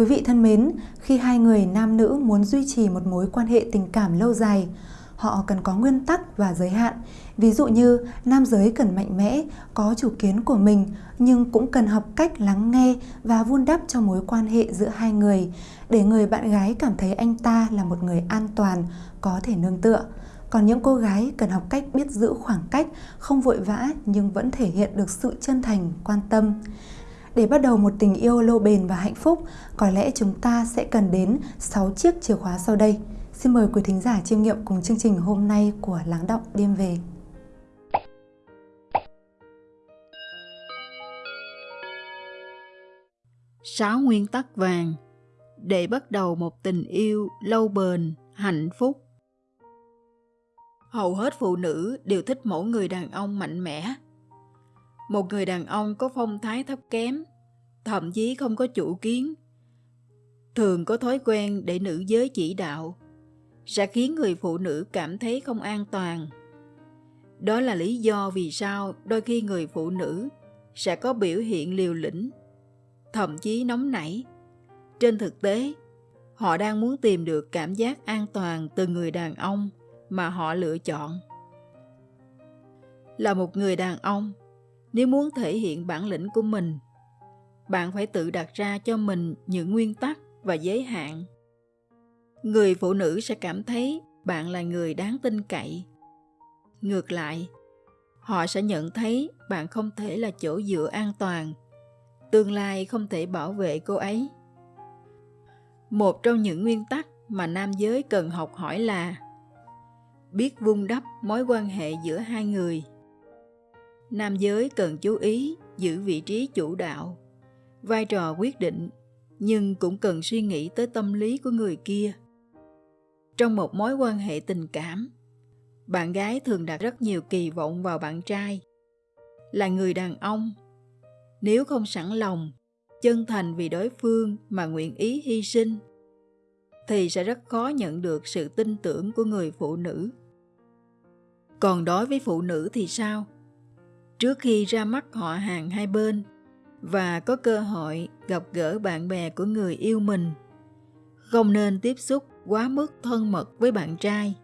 Quý vị thân mến, khi hai người nam nữ muốn duy trì một mối quan hệ tình cảm lâu dài, họ cần có nguyên tắc và giới hạn. Ví dụ như nam giới cần mạnh mẽ, có chủ kiến của mình nhưng cũng cần học cách lắng nghe và vun đắp cho mối quan hệ giữa hai người để người bạn gái cảm thấy anh ta là một người an toàn, có thể nương tựa. Còn những cô gái cần học cách biết giữ khoảng cách, không vội vã nhưng vẫn thể hiện được sự chân thành, quan tâm. Để bắt đầu một tình yêu lâu bền và hạnh phúc, có lẽ chúng ta sẽ cần đến 6 chiếc chìa khóa sau đây. Xin mời quý thính giả chiêm nghiệm cùng chương trình hôm nay của Lắng Động Đêm Về. Sáu nguyên tắc vàng để bắt đầu một tình yêu lâu bền, hạnh phúc. Hầu hết phụ nữ đều thích mẫu người đàn ông mạnh mẽ. Một người đàn ông có phong thái thấp kém, thậm chí không có chủ kiến, thường có thói quen để nữ giới chỉ đạo, sẽ khiến người phụ nữ cảm thấy không an toàn. Đó là lý do vì sao đôi khi người phụ nữ sẽ có biểu hiện liều lĩnh, thậm chí nóng nảy. Trên thực tế, họ đang muốn tìm được cảm giác an toàn từ người đàn ông mà họ lựa chọn. Là một người đàn ông, nếu muốn thể hiện bản lĩnh của mình, bạn phải tự đặt ra cho mình những nguyên tắc và giới hạn. Người phụ nữ sẽ cảm thấy bạn là người đáng tin cậy. Ngược lại họ sẽ nhận thấy bạn không thể là chỗ dựa an toàn. Tương lai không thể bảo vệ cô ấy. Một trong những nguyên tắc mà nam giới cần học hỏi là biết vun đắp mối quan hệ giữa hai người nam giới cần chú ý giữ vị trí chủ đạo. Vai trò quyết định, nhưng cũng cần suy nghĩ tới tâm lý của người kia. Trong một mối quan hệ tình cảm, bạn gái thường đặt rất nhiều kỳ vọng vào bạn trai. Là người đàn ông, nếu không sẵn lòng, chân thành vì đối phương mà nguyện ý hy sinh, thì sẽ rất khó nhận được sự tin tưởng của người phụ nữ. Còn đối với phụ nữ thì sao? Trước khi ra mắt họ hàng hai bên và có cơ hội gặp gỡ bạn bè của người yêu mình, không nên tiếp xúc quá mức thân mật với bạn trai.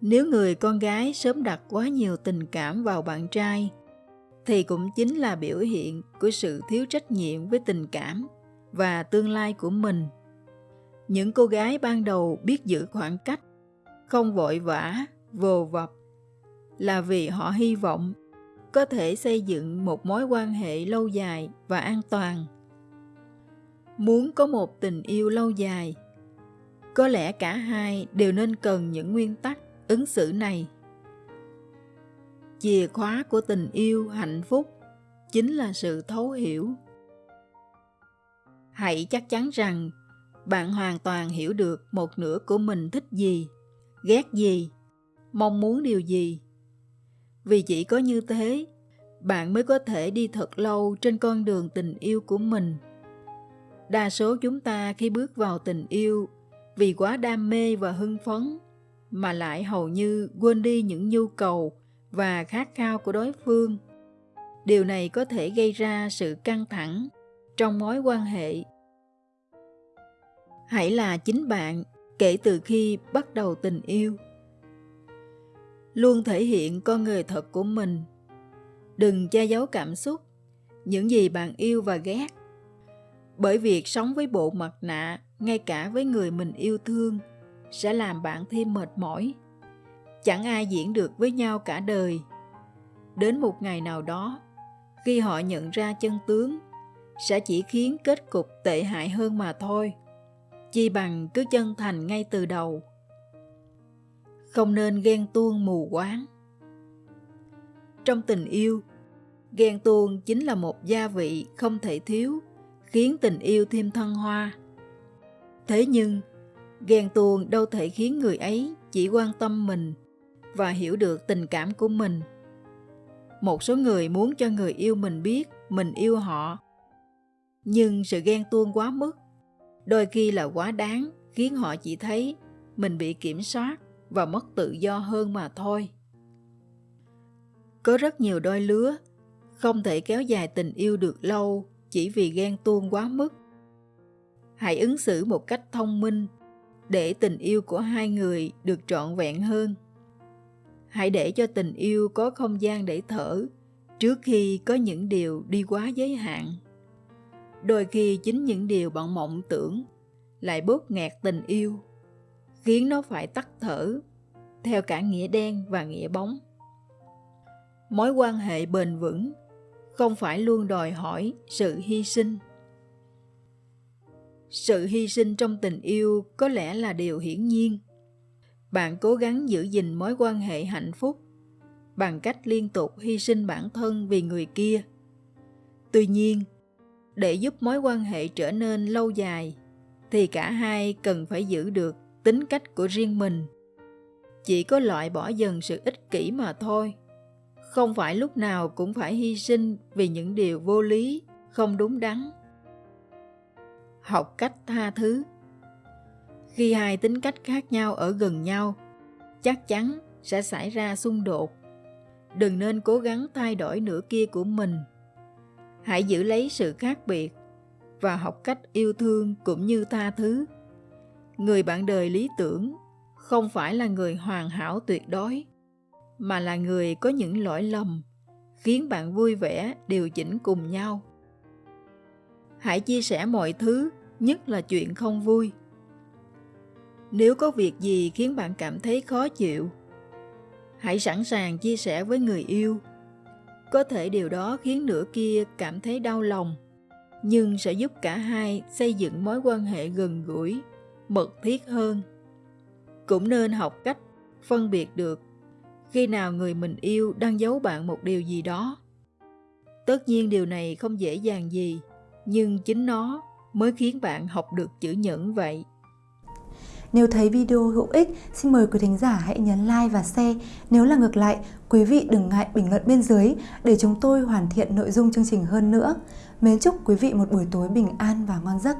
Nếu người con gái sớm đặt quá nhiều tình cảm vào bạn trai, thì cũng chính là biểu hiện của sự thiếu trách nhiệm với tình cảm và tương lai của mình. Những cô gái ban đầu biết giữ khoảng cách, không vội vã, vồ vập là vì họ hy vọng có thể xây dựng một mối quan hệ lâu dài và an toàn. Muốn có một tình yêu lâu dài, có lẽ cả hai đều nên cần những nguyên tắc ứng xử này. Chìa khóa của tình yêu hạnh phúc chính là sự thấu hiểu. Hãy chắc chắn rằng bạn hoàn toàn hiểu được một nửa của mình thích gì, ghét gì, mong muốn điều gì vì chỉ có như thế, bạn mới có thể đi thật lâu trên con đường tình yêu của mình. Đa số chúng ta khi bước vào tình yêu, vì quá đam mê và hưng phấn, mà lại hầu như quên đi những nhu cầu và khát khao của đối phương. Điều này có thể gây ra sự căng thẳng trong mối quan hệ. Hãy là chính bạn kể từ khi bắt đầu tình yêu luôn thể hiện con người thật của mình. Đừng che giấu cảm xúc, những gì bạn yêu và ghét. Bởi việc sống với bộ mặt nạ, ngay cả với người mình yêu thương, sẽ làm bạn thêm mệt mỏi. Chẳng ai diễn được với nhau cả đời. Đến một ngày nào đó, khi họ nhận ra chân tướng, sẽ chỉ khiến kết cục tệ hại hơn mà thôi. Chi bằng cứ chân thành ngay từ đầu không nên ghen tuông mù quáng. Trong tình yêu, ghen tuông chính là một gia vị không thể thiếu, khiến tình yêu thêm thăng hoa. Thế nhưng, ghen tuông đâu thể khiến người ấy chỉ quan tâm mình và hiểu được tình cảm của mình. Một số người muốn cho người yêu mình biết mình yêu họ, nhưng sự ghen tuông quá mức, đôi khi là quá đáng khiến họ chỉ thấy mình bị kiểm soát và mất tự do hơn mà thôi. Có rất nhiều đôi lứa không thể kéo dài tình yêu được lâu chỉ vì ghen tuông quá mức. Hãy ứng xử một cách thông minh để tình yêu của hai người được trọn vẹn hơn. Hãy để cho tình yêu có không gian để thở trước khi có những điều đi quá giới hạn. Đôi khi chính những điều bạn mộng tưởng lại bóp nghẹt tình yêu khiến nó phải tắt thở theo cả nghĩa đen và nghĩa bóng. Mối quan hệ bền vững không phải luôn đòi hỏi sự hy sinh. Sự hy sinh trong tình yêu có lẽ là điều hiển nhiên. Bạn cố gắng giữ gìn mối quan hệ hạnh phúc bằng cách liên tục hy sinh bản thân vì người kia. Tuy nhiên, để giúp mối quan hệ trở nên lâu dài, thì cả hai cần phải giữ được tính cách của riêng mình. Chỉ có loại bỏ dần sự ích kỷ mà thôi. Không phải lúc nào cũng phải hy sinh vì những điều vô lý, không đúng đắn. Học cách tha thứ. Khi hai tính cách khác nhau ở gần nhau, chắc chắn sẽ xảy ra xung đột. Đừng nên cố gắng thay đổi nửa kia của mình. Hãy giữ lấy sự khác biệt và học cách yêu thương cũng như tha thứ người bạn đời lý tưởng không phải là người hoàn hảo tuyệt đối, mà là người có những lỗi lầm, khiến bạn vui vẻ, điều chỉnh cùng nhau. Hãy chia sẻ mọi thứ, nhất là chuyện không vui. Nếu có việc gì khiến bạn cảm thấy khó chịu, hãy sẵn sàng chia sẻ với người yêu. Có thể điều đó khiến nửa kia cảm thấy đau lòng, nhưng sẽ giúp cả hai xây dựng mối quan hệ gần gũi mật thiết hơn cũng nên học cách phân biệt được khi nào người mình yêu đang giấu bạn một điều gì đó tất nhiên điều này không dễ dàng gì nhưng chính nó mới khiến bạn học được chữ nhẫn vậy nếu thấy video hữu ích, xin mời quý thính giả hãy nhấn like và share. Nếu là ngược lại, quý vị đừng ngại bình luận bên dưới để chúng tôi hoàn thiện nội dung chương trình hơn nữa. Mến chúc quý vị một buổi tối bình an và ngon giấc.